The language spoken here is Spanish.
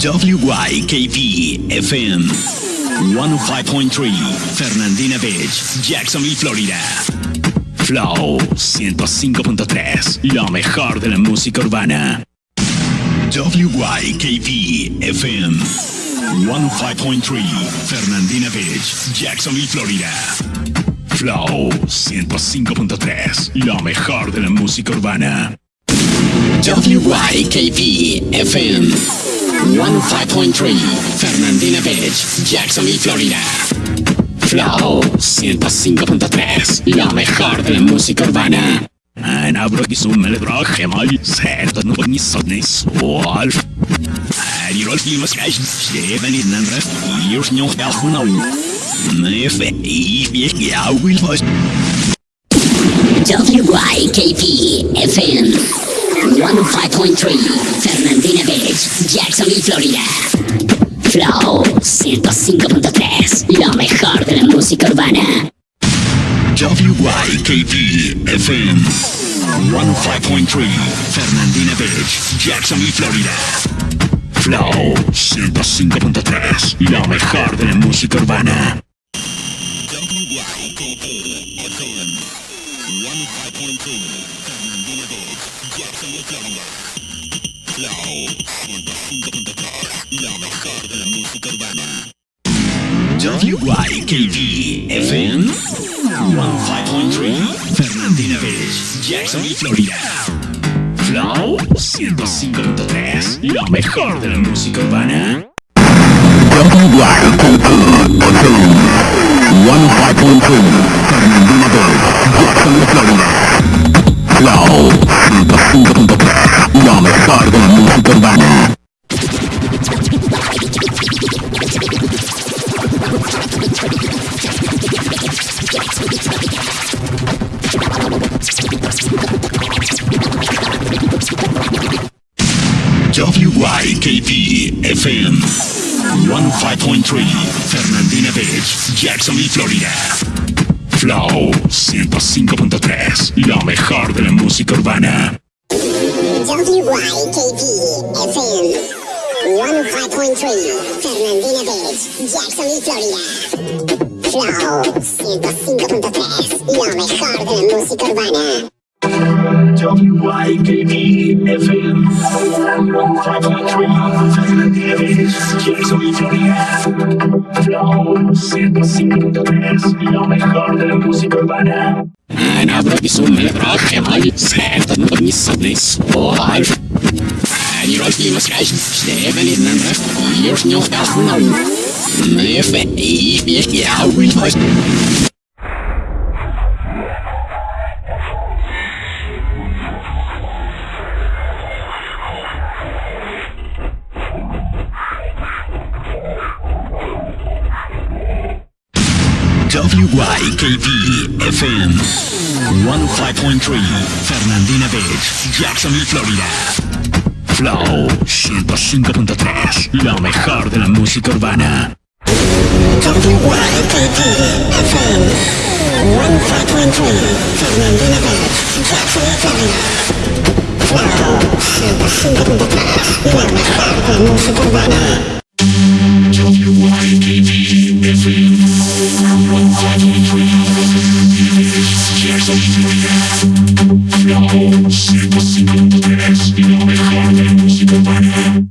WYKV FM 105.3 Fernandina Beach, Jacksonville, Florida. Flow 105.3, lo mejor de la música urbana. WYKV FM 105.3 Fernandina Beach, Jacksonville, Florida. Flow 105.3, lo mejor de la música urbana. WYKV FM 105.3 Fernandina Beach, Jacksonville, Florida. Flow 105.3 Lo mejor de la música urbana. أنا أبرك اسم الإبراك حماي سعر نبني صدني سوال هاري رول في مسكاش شليبني نمرف يوش نيوخ يالخونا نيف إيف يحكي عوي الفاش WYKP FM 105.3 Fernandina Beach, Jacksonville, Florida. Flow 105.3 Lo mejor de la música urbana. WYKV FM 105.3 Fernandina Beach, Jacksonville, Florida. Flow 105.3 Lo mejor de la música urbana. WYKV FM 105.3 Fernandina Beach, Jacksonville, Florida. Flow 105.3 Lo mejor de la música urbana. WYKV FM 105.3 Fernandina Beach, Jacksonville, Florida. Flow 105.3 Lo mejor de la música urbana. WYKP FM 105.3 Fernandina Beach, WYKP FM 105.3 Fernandina Beach, Jacksonville, Florida. Flow 105.3 Lo mejor de la música urbana. WYKP FM 105.3 Fernandina Beach, Jacksonville, Florida. Flow 105.3 Lo mejor de la música urbana. And after this one, I brought him on set and put me some days for life. And you're all famous guys, seven in the rest of the years, no doubt, no. If you're here, we must. WYKB-FM 105.3 Fernandina Beach, Jacksonville, Florida. Flow 105.3 Lo mejor de la música urbana. WYKB-FM 105.3 Fernandina Beach, Jacksonville, Florida. Flow 105.3 Lo mejor de la música urbana. WYKB-FM WYKV FM 105.3 Jacksonville, Florida. Flow 105.3